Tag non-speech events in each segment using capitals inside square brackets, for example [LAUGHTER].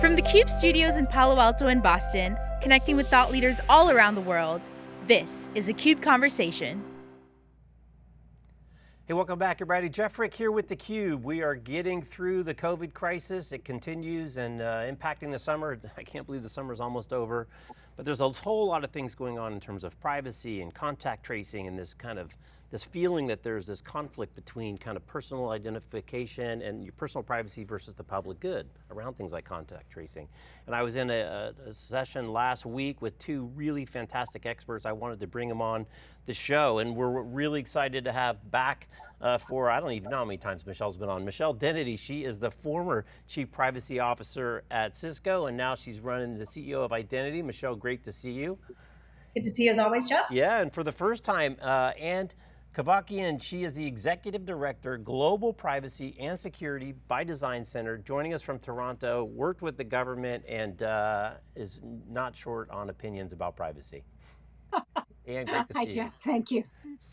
From the CUBE studios in Palo Alto and Boston, connecting with thought leaders all around the world, this is a CUBE Conversation. Hey, welcome back everybody. Jeff Frick here with theCUBE. We are getting through the COVID crisis. It continues and uh, impacting the summer. [LAUGHS] I can't believe the summer is almost over. But there's a whole lot of things going on in terms of privacy and contact tracing and this kind of this feeling that there's this conflict between kind of personal identification and your personal privacy versus the public good around things like contact tracing. And I was in a, a session last week with two really fantastic experts. I wanted to bring them on the show and we're really excited to have back uh, for, I don't even know how many times Michelle's been on. Michelle Dennedy, she is the former Chief Privacy Officer at Cisco and now she's running the CEO of Identity. Michelle, great to see you. Good to see you as always, Jeff. Yeah, and for the first time, uh, and Cavoukian, she is the Executive Director, Global Privacy and Security by Design Center, joining us from Toronto, worked with the government and uh, is not short on opinions about privacy. [LAUGHS] and great to Hi, Jeff, thank you.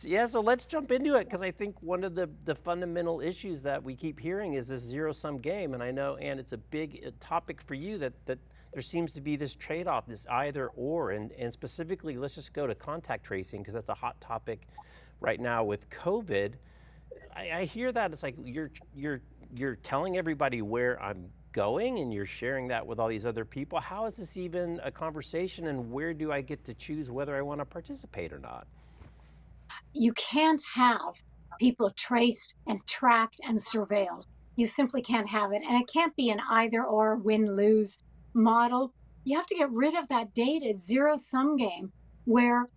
Yeah, so let's jump into it because I think one of the, the fundamental issues that we keep hearing is this zero sum game. And I know, and it's a big uh, topic for you that, that there seems to be this trade-off, this either or, and, and specifically, let's just go to contact tracing because that's a hot topic right now with COVID, I, I hear that it's like you're you're you're telling everybody where I'm going and you're sharing that with all these other people. How is this even a conversation and where do I get to choose whether I want to participate or not? You can't have people traced and tracked and surveilled. You simply can't have it. And it can't be an either or win lose model. You have to get rid of that dated zero sum game where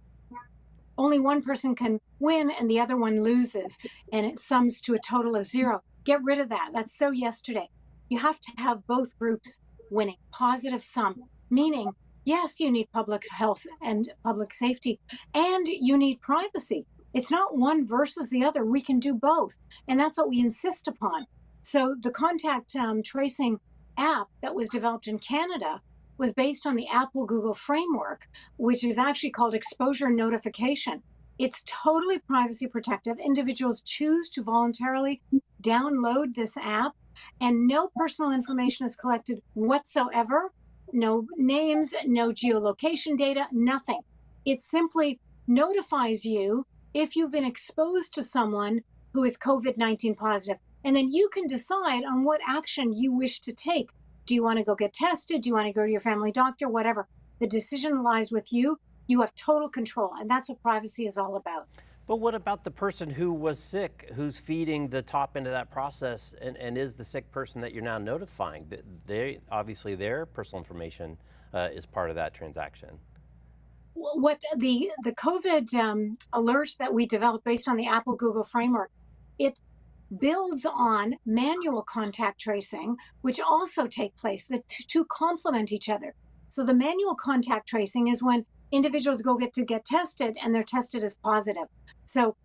only one person can win and the other one loses and it sums to a total of zero. Get rid of that. That's so yesterday. You have to have both groups winning, positive sum, meaning, yes, you need public health and public safety, and you need privacy. It's not one versus the other. We can do both. And that's what we insist upon. So the contact um, tracing app that was developed in Canada was based on the Apple Google framework, which is actually called exposure notification. It's totally privacy protective. Individuals choose to voluntarily download this app and no personal information is collected whatsoever. No names, no geolocation data, nothing. It simply notifies you if you've been exposed to someone who is COVID-19 positive. And then you can decide on what action you wish to take do you want to go get tested? Do you want to go to your family doctor? Whatever. The decision lies with you. You have total control. And that's what privacy is all about. But what about the person who was sick, who's feeding the top into that process and, and is the sick person that you're now notifying? They, obviously their personal information uh, is part of that transaction. What the, the COVID um, alert that we developed based on the Apple Google framework, it builds on manual contact tracing, which also take place. The two complement each other. So the manual contact tracing is when individuals go get to get tested and they're tested as positive. So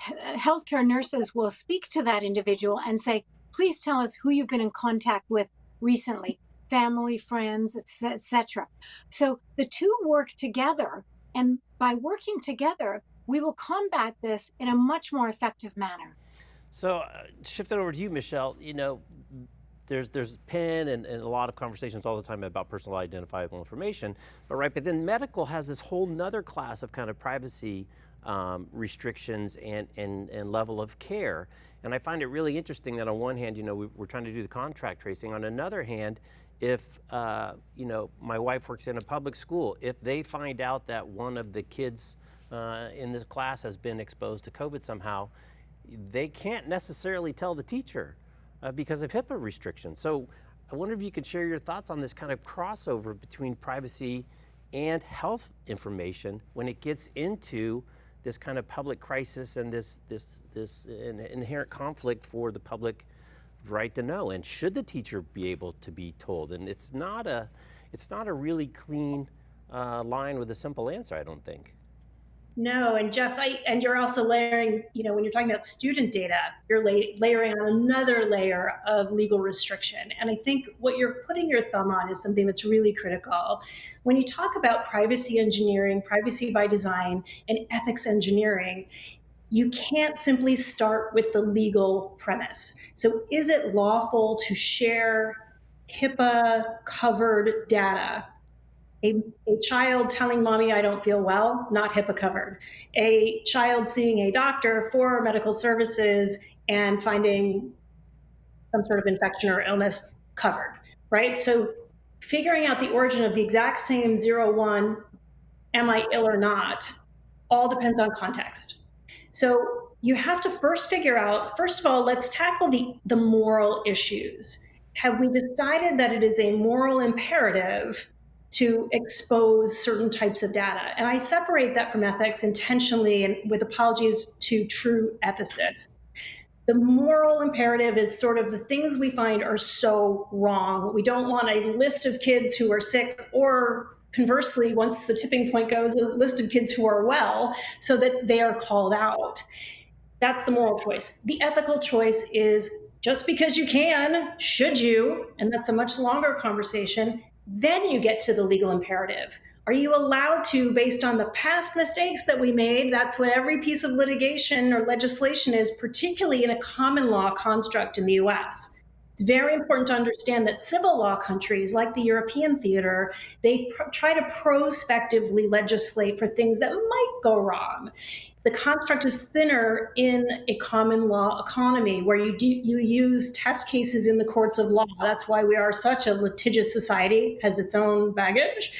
healthcare nurses will speak to that individual and say, please tell us who you've been in contact with recently, family, friends, etc. So the two work together and by working together, we will combat this in a much more effective manner. So uh, shifting over to you, Michelle, you know, there's there's PIN and, and, a lot of conversations all the time about personal identifiable information, but right, but then medical has this whole nother class of kind of privacy um, restrictions and, and, and level of care. And I find it really interesting that on one hand, you know, we, are trying to do the contract tracing. On another hand, if, uh, you know, my wife works in a public school, if they find out that one of the kids uh, in this class has been exposed to COVID somehow, they can't necessarily tell the teacher uh, because of HIPAA restrictions. So I wonder if you could share your thoughts on this kind of crossover between privacy and health information when it gets into this kind of public crisis and this, this, this inherent conflict for the public right to know. And should the teacher be able to be told? And it's not a, it's not a really clean uh, line with a simple answer, I don't think. No, and Jeff, I, and you're also layering, you know, when you're talking about student data, you're lay, layering on another layer of legal restriction. And I think what you're putting your thumb on is something that's really critical. When you talk about privacy engineering, privacy by design, and ethics engineering, you can't simply start with the legal premise. So is it lawful to share HIPAA covered data. A, a, child telling mommy I don't feel well, not HIPAA covered. A child seeing a doctor for medical services and finding some sort of infection or illness covered, right? So figuring out the origin of the exact same zero one, am I ill or not, all depends on context. So you have to first figure out, first of all, let's tackle the, the moral issues. Have we decided that it is a moral imperative to expose certain types of data? And I separate that from ethics intentionally and with apologies to true ethicists. The moral imperative is sort of the things we find are so wrong. We don't want a list of kids who are sick or conversely, once the tipping point goes, a list of kids who are well so that they are called out. That's the moral choice. The ethical choice is just because you can, should you? And that's a much longer conversation. Then you get to the legal imperative. Are you allowed to, based on the past mistakes that we made? That's what every piece of litigation or legislation is, particularly in a common law construct in the US. It's very important to understand that civil law countries like the European theater, they try to prospectively legislate for things that might go wrong the construct is thinner in a common law economy where you do you use test cases in the courts of law. That's why we are such a litigious society, has its own baggage.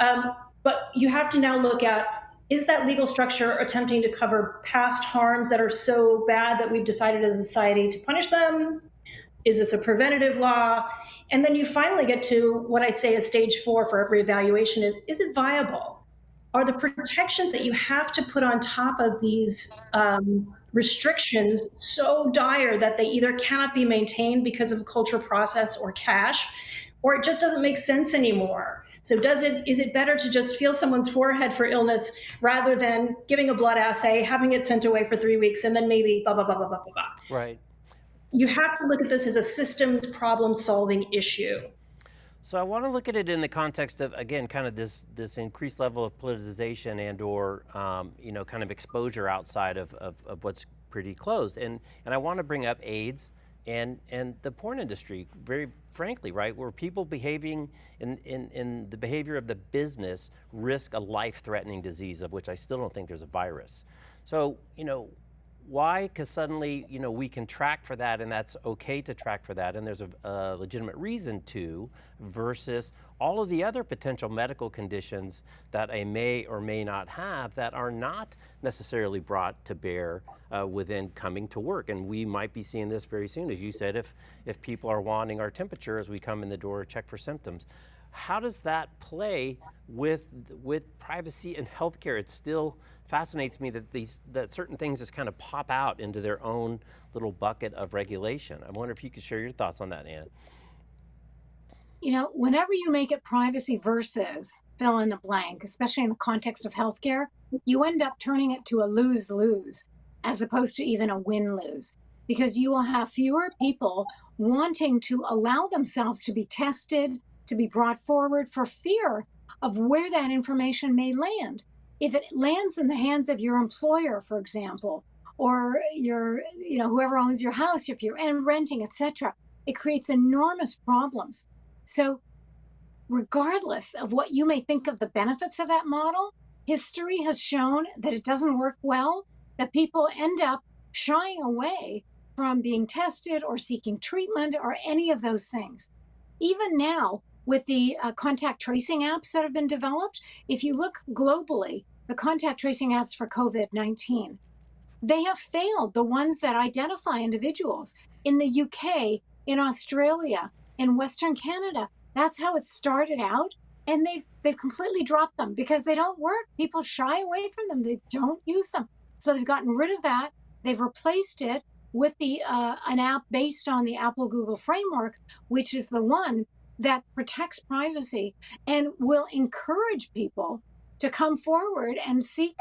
Um, but you have to now look at is that legal structure attempting to cover past harms that are so bad that we've decided as a society to punish them? Is this a preventative law? And then you finally get to what I say is stage four for every evaluation is is it viable? are the protections that you have to put on top of these um, restrictions so dire that they either cannot be maintained because of a culture process or cash, or it just doesn't make sense anymore. So does it is it better to just feel someone's forehead for illness rather than giving a blood assay, having it sent away for three weeks, and then maybe blah blah blah blah blah blah blah. Right. You have to look at this as a systems problem solving issue. So I want to look at it in the context of again, kind of this this increased level of politicization and or um, you know kind of exposure outside of, of, of, what's pretty closed. And and I want to bring up AIDS and and the porn industry very frankly, right, where people behaving in, in, in the behavior of the business risk a life-threatening disease of which I still don't think there's a virus. So you know why? Because suddenly, you know, we can track for that and that's okay to track for that and there's a, a, legitimate reason to versus all of the other potential medical conditions that I may or may not have that are not necessarily brought to bear uh, within coming to work. And we might be seeing this very soon, as you said, if, if people are wanting our temperature as we come in the door check for symptoms. How does that play with, with privacy and healthcare? It's still, fascinates me that these that certain things just kind of pop out into their own little bucket of regulation. I wonder if you could share your thoughts on that, Ann. You know, whenever you make it privacy versus fill in the blank, especially in the context of healthcare, you end up turning it to a lose lose as opposed to even a win lose because you will have fewer people wanting to allow themselves to be tested, to be brought forward for fear of where that information may land if it lands in the hands of your employer, for example, or your, you know, whoever owns your house, if you're renting, etc., it creates enormous problems. So, regardless of what you may think of the benefits of that model, history has shown that it doesn't work well, that people end up shying away from being tested or seeking treatment or any of those things. Even now, with the uh, contact tracing apps that have been developed, if you look globally, the contact tracing apps for COVID 19, they have failed the ones that identify individuals. In the UK, in Australia, in Western Canada, that's how it started out. And they've they've completely dropped them because they don't work. People shy away from them. They don't use them. So they've gotten rid of that. They've replaced it with the uh, an app based on the Apple Google framework, which is the one that protects privacy and will encourage people to come forward and seek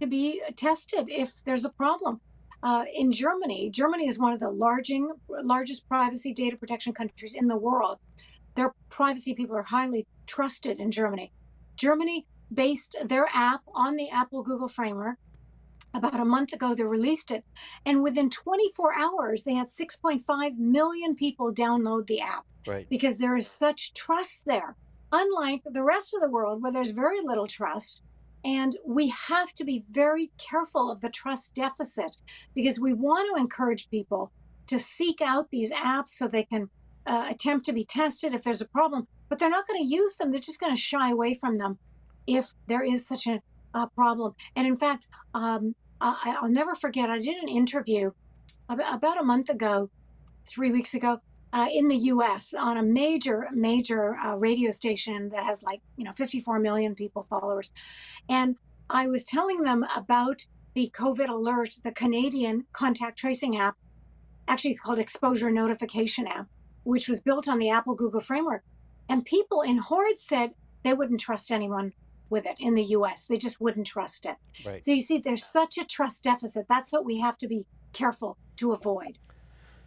to be tested if there's a problem. Uh, in Germany, Germany is one of the larging, largest privacy data protection countries in the world. Their privacy people are highly trusted in Germany. Germany based their app on the Apple Google framework. About a month ago, they released it. And within 24 hours, they had 6.5 million people download the app. Right. Because there is such trust there. Unlike the rest of the world where there's very little trust. And we have to be very careful of the trust deficit because we want to encourage people to seek out these apps so they can uh, attempt to be tested if there's a problem, but they're not going to use them. They're just going to shy away from them if there is such a, a problem. And in fact, um, I, will never forget, I did an interview about a month ago, three weeks ago, uh, in the US on a major, major uh, radio station that has like, you know, 54 million people followers. And I was telling them about the COVID alert, the Canadian contact tracing app. Actually, it's called Exposure Notification app, which was built on the Apple Google framework. And people in Horde said they wouldn't trust anyone with it in the US. They just wouldn't trust it. Right. So you see, there's such a trust deficit. That's what we have to be careful to avoid.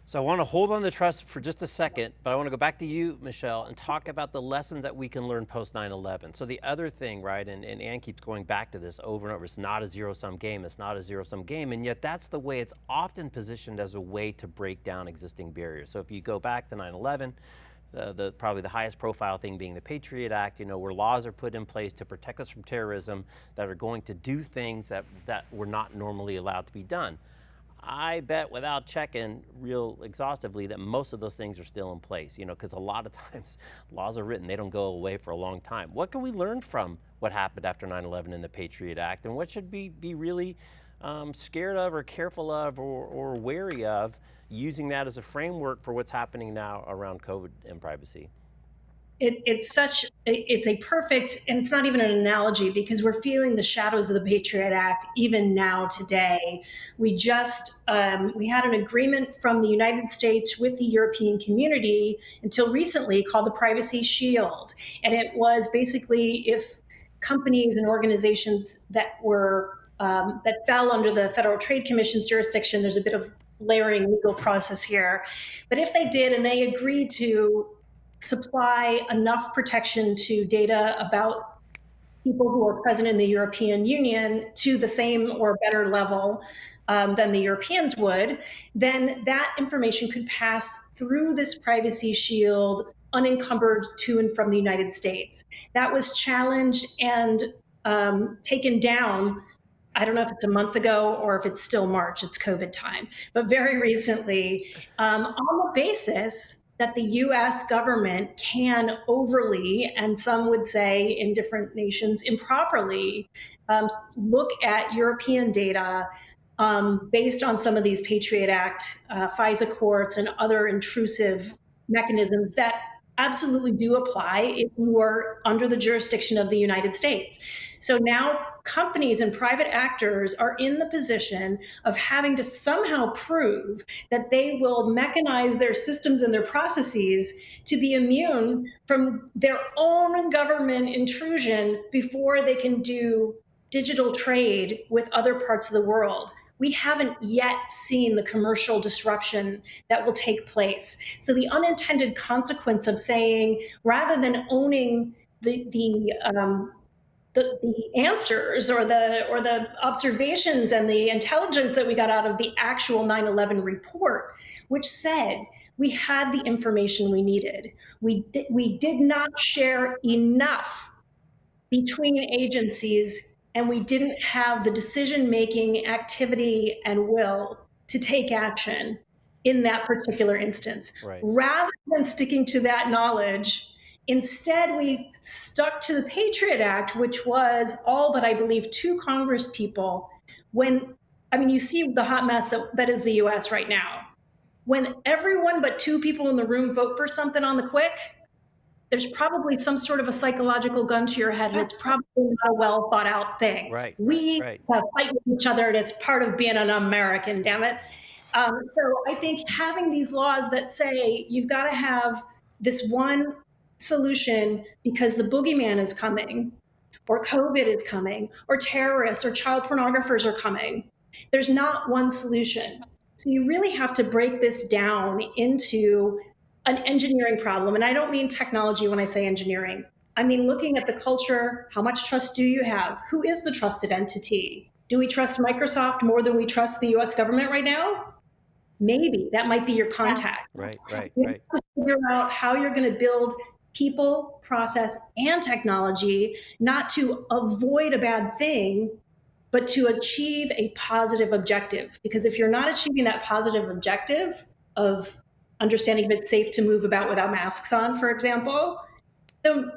So I want to hold on to trust for just a second, but I want to go back to you, Michelle, and talk about the lessons that we can learn post 9-11. So the other thing, right, and, and Ann keeps going back to this over and over, it's not a zero-sum game, it's not a zero-sum game, and yet that's the way it's often positioned as a way to break down existing barriers. So if you go back to 9-11, the, probably the highest profile thing being the Patriot Act, you know, where laws are put in place to protect us from terrorism that are going to do things that, that were not normally allowed to be done. I bet without checking real exhaustively that most of those things are still in place, you know, because a lot of [LAUGHS] times laws are written, they don't go away for a long time. What can we learn from what happened after 9-11 and the Patriot Act and what should we be really um, scared of or careful of or, or wary of using that as a framework for what's happening now around COVID and privacy? It, it's such it's a perfect and it's not even an analogy because we're feeling the shadows of the patriot act even now today we just um, we had an agreement from the united states with the european community until recently called the privacy shield and it was basically if companies and organizations that were um, that fell under the federal trade commission's jurisdiction there's a bit of layering legal process here. But if they did and they agreed to supply enough protection to data about people who are present in the European Union to the same or better level um, than the Europeans would, then that information could pass through this privacy shield unencumbered to and from the United States. That was challenged and um, taken down I don't know if it's a month ago or if it's still March, it's COVID time, but very recently, um, on the basis that the US government can overly, and some would say in different nations improperly, um, look at European data um, based on some of these Patriot Act, uh, FISA courts, and other intrusive mechanisms that absolutely do apply if you are under the jurisdiction of the United States. So now companies and private actors are in the position of having to somehow prove that they will mechanize their systems and their processes to be immune from their own government intrusion before they can do digital trade with other parts of the world we haven't yet seen the commercial disruption that will take place. So the unintended consequence of saying, rather than owning the, the um, the, the answers or the or the observations and the intelligence that we got out of the actual 9/11 report, which said we had the information we needed. We di- we did not share enough between agencies and we didn't have the decision making activity and will to take action in that particular instance. Right. Rather than sticking to that knowledge, instead we stuck to the Patriot Act, which was all but I believe two Congress people. When I mean, you see the hot mess that, that is the US right now. When everyone but two people in the room vote for something on the quick, there's probably some sort of a psychological gun to your head, and it's probably not a well thought out thing. Right. We right. Uh, fight with each other, and it's part of being an American. Damn it. Um, so I think having these laws that say you've got to have this one solution because the boogeyman is coming, or COVID is coming, or terrorists or child pornographers are coming. There's not one solution. So you really have to break this down into an engineering problem. And I don't mean technology when I say engineering. I mean looking at the culture, how much trust do you have? Who is the trusted entity? Do we trust Microsoft more than we trust the US government right now? Maybe that might be your contact. Right, right, right. figure out how you're going to build people, process, and technology, not to avoid a bad thing, but to achieve a positive objective. Because if you're not achieving that positive objective of understanding if it's safe to move about without masks on, for example, then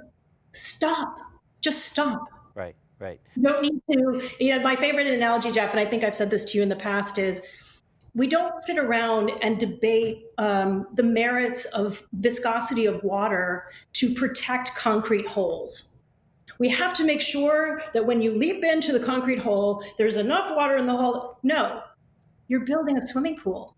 stop. Just stop. Right, right. You don't need to, you know, my favorite analogy, Jeff, and I think I've said this to you in the past, is we don't sit around and debate um, the merits of viscosity of water to protect concrete holes. We have to make sure that when you leap into the concrete hole, there's enough water in the hole. No, you're building a swimming pool.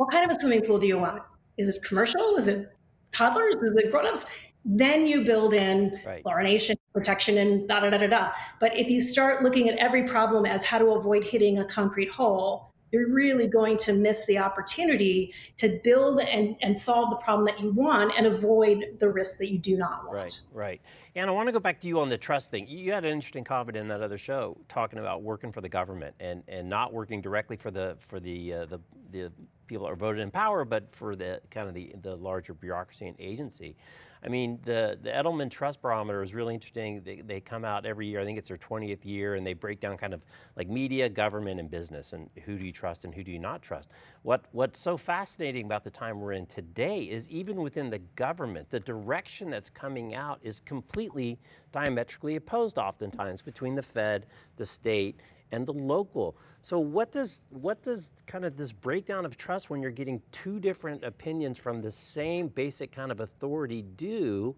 What kind of a swimming pool do you want? Is it commercial? Is it toddlers? Is it grown-ups? Then you build in Right. chlorination, protection, and da da da da da. But if you start looking at every problem as how to avoid hitting a concrete hole, you're really going to miss the opportunity to build and, and solve the problem that you want and avoid the risks that you do not want. Right, right. And I want to go back to you on the trust thing. You had an interesting comment in that other show talking about working for the government and, and not working directly for the for the, uh, the the people are voted in power, but for the kind of the the larger bureaucracy and agency. I mean, the, the Edelman Trust Barometer is really interesting. They, they come out every year, I think it's their 20th year, and they break down kind of like media, government, and business, and who do you trust and who do you not trust. What, what's so fascinating about the time we're in today is even within the government, the direction that's coming out is completely diametrically opposed oftentimes between the Fed, the state, and the local. So what does what does kind of this breakdown of trust when you're getting two different opinions from the same basic kind of authority do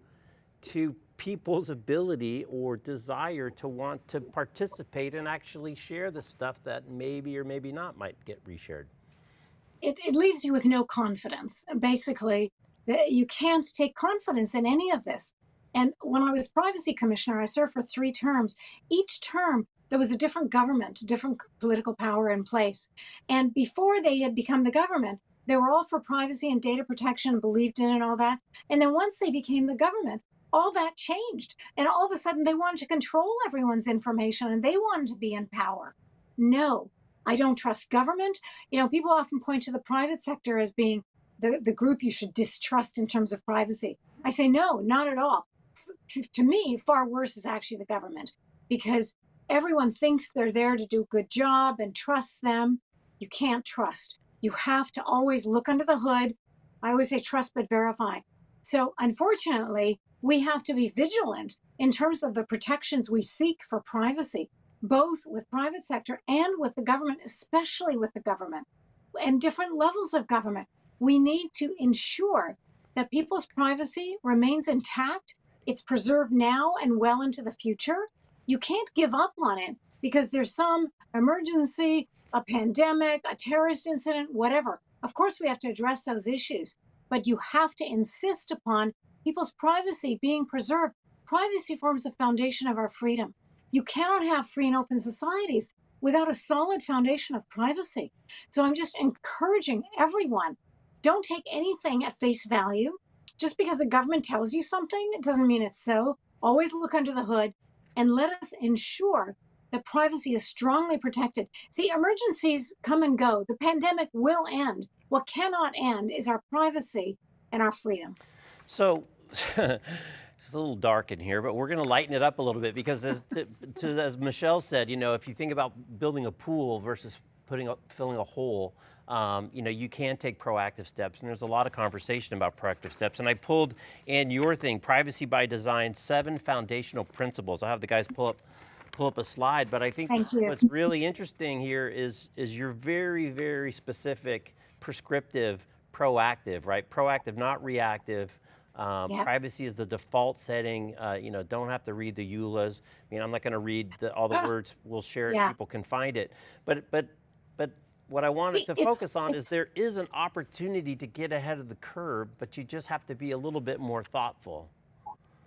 to people's ability or desire to want to participate and actually share the stuff that maybe or maybe not might get reshared? It, it leaves you with no confidence. Basically, you can't take confidence in any of this. And when I was privacy commissioner, I served for three terms. Each term, there was a different government, different political power in place. And before they had become the government, they were all for privacy and data protection, and believed in and all that. And then once they became the government, all that changed. And all of a sudden, they wanted to control everyone's information and they wanted to be in power. No, I don't trust government. You know, people often point to the private sector as being the, the group you should distrust in terms of privacy. I say, no, not at all. F- to me, far worse is actually the government because everyone thinks they're there to do a good job and trusts them. You can't trust. You have to always look under the hood. I always say trust but verify. So, unfortunately, we have to be vigilant in terms of the protections we seek for privacy, both with private sector and with the government, especially with the government and different levels of government. We need to ensure that people's privacy remains intact, it's preserved now and well into the future. You can't give up on it because there's some emergency, a pandemic, a terrorist incident, whatever. Of course, we have to address those issues, but you have to insist upon people's privacy being preserved. Privacy forms the foundation of our freedom. You cannot have free and open societies without a solid foundation of privacy. So I'm just encouraging everyone don't take anything at face value. Just because the government tells you something, it doesn't mean it's so. Always look under the hood and let us ensure that privacy is strongly protected. See, emergencies come and go. The pandemic will end. What cannot end is our privacy and our freedom. So, [LAUGHS] it's a little dark in here, but we're going to lighten it up a little bit because, as, to, as Michelle said, you know, if you think about building a pool versus putting a, filling a hole, um, you know, you can take proactive steps, and there's a lot of conversation about proactive steps. And I pulled in your thing, privacy by design, seven foundational principles. I'll have the guys pull up pull up a slide, but I think what's really interesting here is is you're very, very specific, prescriptive, proactive, right? Proactive, not reactive. Um, Yeah. Privacy is the default setting. Uh, you know, don't have to read the EULAs. I mean, I'm not going to read the, all the Ah. words. We'll share it. Yeah. People can find it. But but what I wanted to it's- focus on is there is an opportunity to get ahead of the curve, but you just have to be a little bit more thoughtful.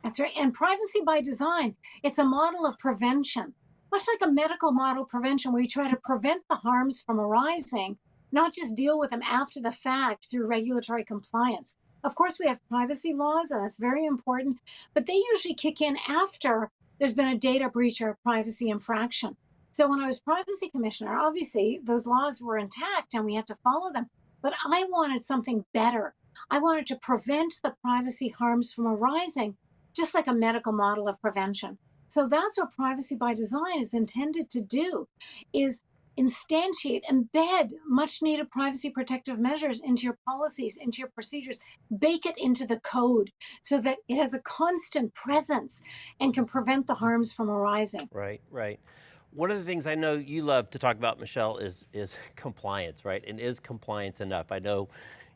That's right. And privacy by design, it's a model of prevention, much like a medical model prevention where you try to prevent the harms from arising, not just deal with them after the fact through regulatory compliance. Of course, we have privacy laws, and that's very important, but they usually kick in after there's been a data breach or a privacy infraction. So when I was privacy commissioner, obviously those laws were intact and we had to follow them. But I wanted something better. I wanted to prevent the privacy harms from arising, just like a medical model of prevention. So that's what privacy by design is intended to do is instantiate, embed much needed privacy protective measures into your policies, into your procedures, bake it into the code so that it has a constant presence and can prevent the harms from arising. Right, right. One of the things I know you love to talk about, Michelle, is, is [LAUGHS] compliance, right? And is compliance enough? I know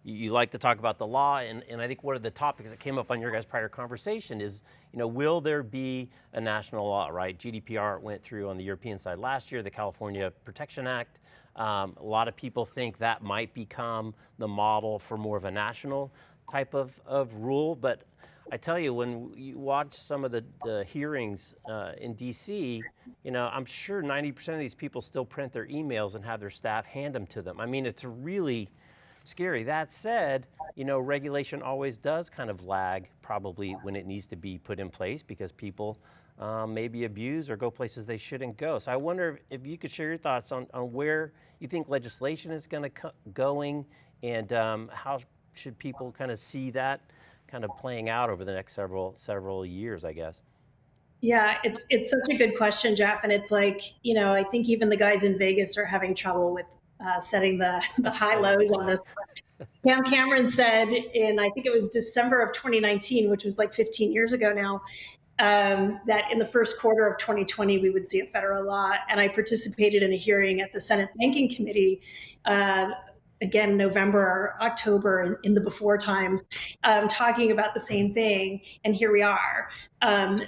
you like to talk about the law, and, and I think one of the topics that came up on your guys' prior conversation is, you know, will there be a national law, right? GDPR went through on the European side last year, the California Protection Act. Um, a lot of people think that might become the model for more of a national type of, of rule, but I tell you, when you watch some of the, the hearings uh, in DC, you know, I'm sure 90% of these people still print their emails and have their staff hand them to them. I mean, it's really, scary. That said, you know, regulation always does kind of lag probably when it needs to be put in place because people um, maybe abuse or go places they shouldn't go. So I wonder if you could share your thoughts on, on where you think legislation is going to going and um, how should people kind of see that kind of playing out over the next several several years, I guess. Yeah, it's it's such a good question, Jeff. And it's like, you know, I think even the guys in Vegas are having trouble with uh, setting the, the [LAUGHS] high lows on this. Pam Cameron said in, I think it was December of 2019, which was like 15 years ago now, um, that in the first quarter of 2020, we would see a federal law. And I participated in a hearing at the Senate Banking Committee, uh, again, November October in, in the before times, um, talking about the same thing. And here we are. Um,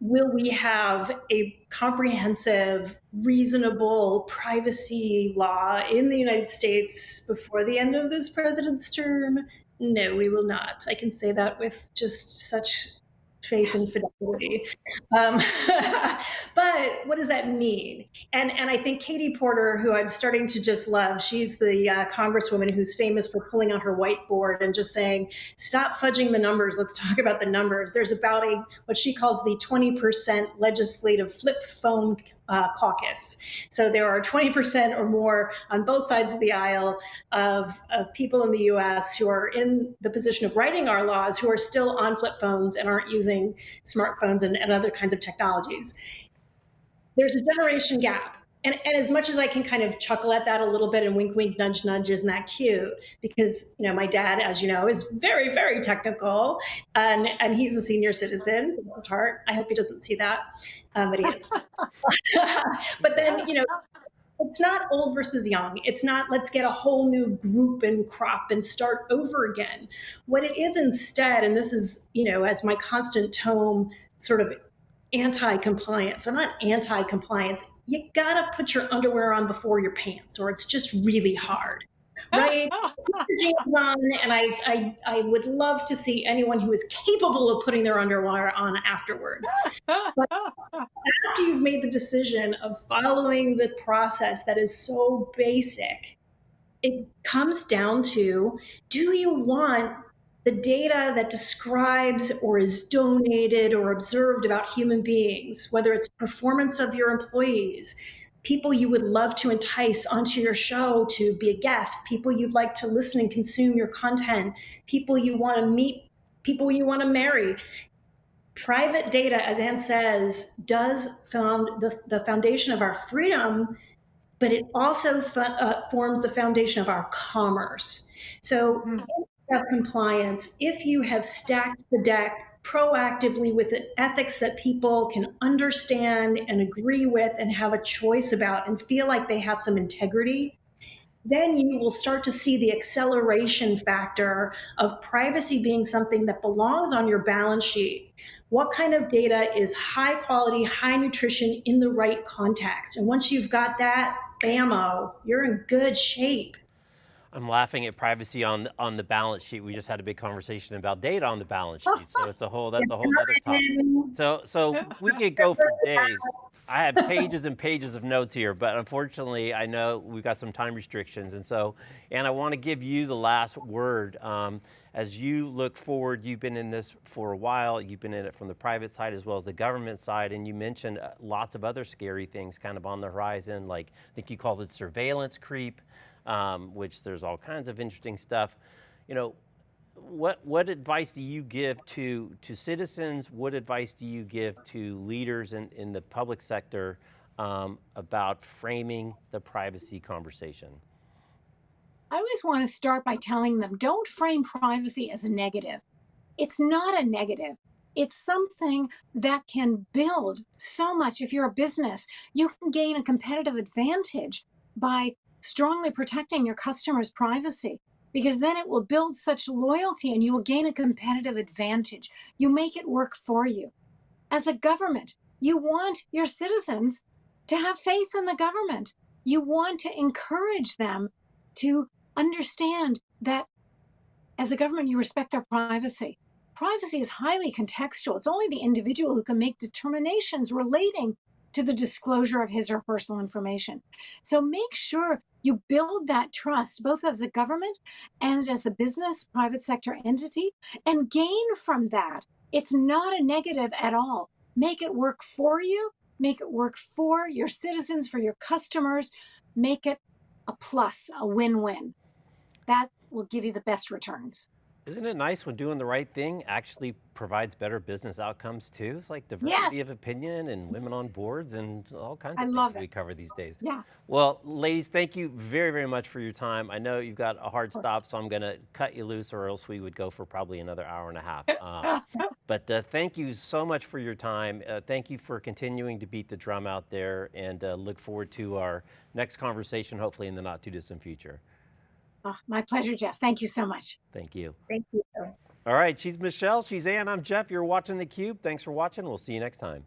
will we have a comprehensive, reasonable privacy law in the United States before the end of this president's term? No, we will not. I can say that with just such faith and fidelity. Um, [LAUGHS] but what does that mean? And and I think Katie Porter, who I'm starting to just love, she's the uh, congresswoman who's famous for pulling out her whiteboard and just saying, "Stop fudging the numbers. Let's talk about the numbers." There's about a what she calls the 20% legislative flip phone uh, caucus. So there are 20% or more on both sides of the aisle of, of people in the US who are in the position of writing our laws who are still on flip phones and aren't using smartphones and, and other kinds of technologies. There's a generation gap. And, and, as much as I can kind of chuckle at that a little bit and wink, wink, nudge, nudge, isn't that cute? Because you know, my dad, as you know, is very, very technical, and and he's a senior citizen. This is heart. I hope he doesn't see that, um, but he is. [LAUGHS] but then you know, it's not old versus young. It's not let's get a whole new group and crop and start over again. What it is instead, and this is you know, as my constant tome sort of anti-compliance. I'm not anti-compliance you gotta put your underwear on before your pants, or it's just really hard. [LAUGHS] Oh, right? on, and I, I, I would love to see anyone who is capable of putting their underwear on afterwards. [LAUGHS] But after you've made the decision of following the process that is so basic, it comes down to do you want the data that describes or is donated or observed about human beings, whether it's performance of your employees, people you would love to entice onto your show to be a guest, people you'd like to listen and consume your content, people you want to meet, people you want to marry. Private data, as Anne says, does found the, the foundation of our freedom, but it also uh, forms the foundation of our commerce. So, mm compliance, if you have stacked the deck proactively with an ethics that people can understand and agree with and have a choice about and feel like they have some integrity, then you will start to see the acceleration factor of privacy being something that belongs on your balance sheet. What kind of data is high quality, high nutrition in the right context? And once you've got that, bammo, you're in good shape. I'm laughing at privacy on on the balance sheet. We just had a big conversation about data on the balance sheet, so it's a whole that's a whole other topic. So so [LAUGHS] we could go for days. I have pages and pages of notes here, but unfortunately, I know we've got some time restrictions, and so and I want to give you the last word. Um, as you look forward, you've been in this for a while, you've been in it from the private side as well as the government side, and you mentioned uh, lots of other scary things kind of on the horizon, like I think you called it surveillance creep, um, which there's all kinds of interesting stuff. You know, what, what advice do you give to, to citizens? What advice do you give to leaders in, in the public sector um, about framing the privacy conversation? I always want to start by telling them don't frame privacy as a negative. It's not a negative. It's something that can build so much. If you're a business, you can gain a competitive advantage by strongly protecting your customers' privacy because then it will build such loyalty and you will gain a competitive advantage. You make it work for you. As a government, you want your citizens to have faith in the government. You want to encourage them to understand that as a government, you respect their privacy. Privacy is highly contextual. It's only the individual who can make determinations relating to the disclosure of his or her personal information. So make sure you build that trust, both as a government and as a business, private sector entity, and gain from that. It's not a negative at all. Make it work for you, make it work for your citizens, for your customers, make it a plus, a win win. That will give you the best returns. Isn't it nice when doing the right thing actually provides better business outcomes too? It's like diversity Yes. of opinion and women on boards and all kinds I of love things we cover these days. Yeah. Well, ladies, thank you very, very much for your time. I know you've got a hard stop, so I'm going to cut you loose or else we would go for probably another hour and a half. [LAUGHS] Um, but uh, thank you so much for your time. Uh, thank you for continuing to beat the drum out there and uh, look forward to our next conversation, hopefully in the not too distant future. Oh, my pleasure, Jeff. Thank you so much. Thank you. Thank you. All right, she's Michelle, she's Ann, I'm Jeff. You're watching theCUBE. Thanks for watching. We'll see you next time.